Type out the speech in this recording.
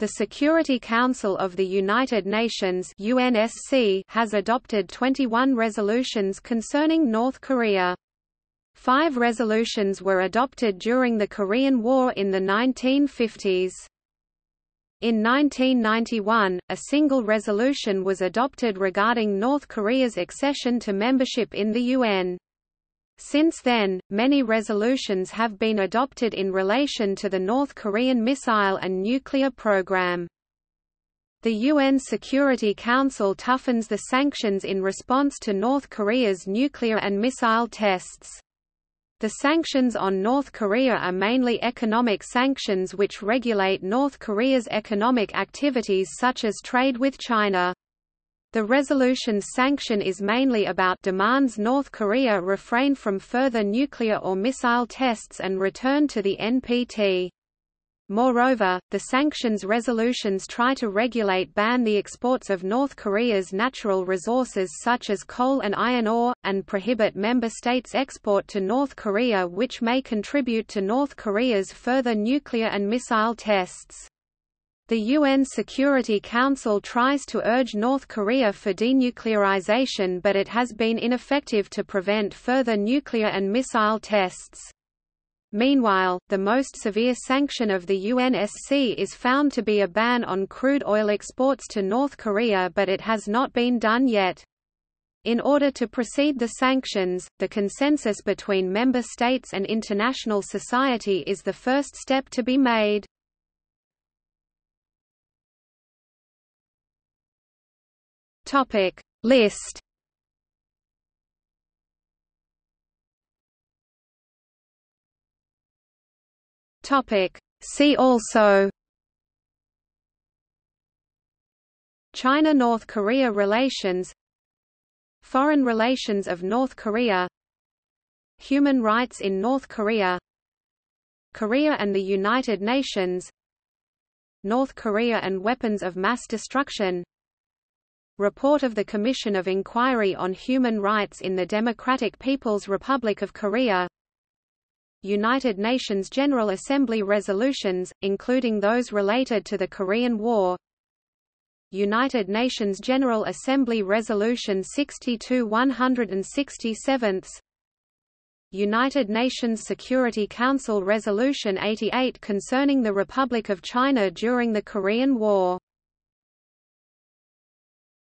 The Security Council of the United Nations UNSC has adopted 21 resolutions concerning North Korea. Five resolutions were adopted during the Korean War in the 1950s. In 1991, a single resolution was adopted regarding North Korea's accession to membership in the UN. Since then, many resolutions have been adopted in relation to the North Korean missile and nuclear program. The UN Security Council toughens the sanctions in response to North Korea's nuclear and missile tests. The sanctions on North Korea are mainly economic sanctions which regulate North Korea's economic activities such as trade with China. The resolution's sanction is mainly about demands North Korea refrain from further nuclear or missile tests and return to the NPT. Moreover, the sanctions resolutions try to regulate ban the exports of North Korea's natural resources such as coal and iron ore, and prohibit member states' export to North Korea which may contribute to North Korea's further nuclear and missile tests. The UN Security Council tries to urge North Korea for denuclearization but it has been ineffective to prevent further nuclear and missile tests. Meanwhile, the most severe sanction of the UNSC is found to be a ban on crude oil exports to North Korea but it has not been done yet. In order to proceed the sanctions, the consensus between member states and international society is the first step to be made. Topic. List. Topic. See also. China–North Korea relations. Foreign relations of North Korea. Human rights in North Korea. Korea and the United Nations. North Korea and weapons of mass destruction Report of the Commission of Inquiry on Human Rights in the Democratic People's Republic of Korea. United Nations General Assembly resolutions, including those related to the Korean War. United Nations General Assembly Resolution 62-167 United Nations Security Council Resolution 88 concerning the Republic of China during the Korean War